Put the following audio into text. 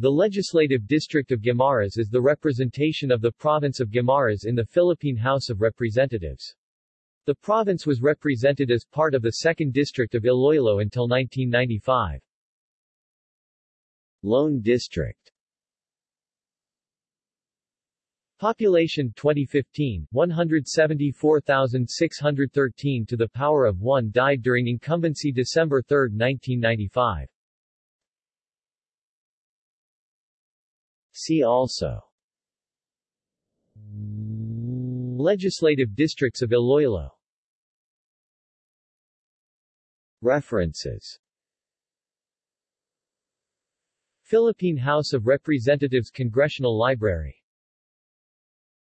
The Legislative District of Guimaras is the representation of the province of Guimaras in the Philippine House of Representatives. The province was represented as part of the 2nd District of Iloilo until 1995. Lone District Population 2015, 174,613 to the power of 1 died during incumbency December 3, 1995. See also. Legislative districts of Iloilo. References. Philippine House of Representatives Congressional Library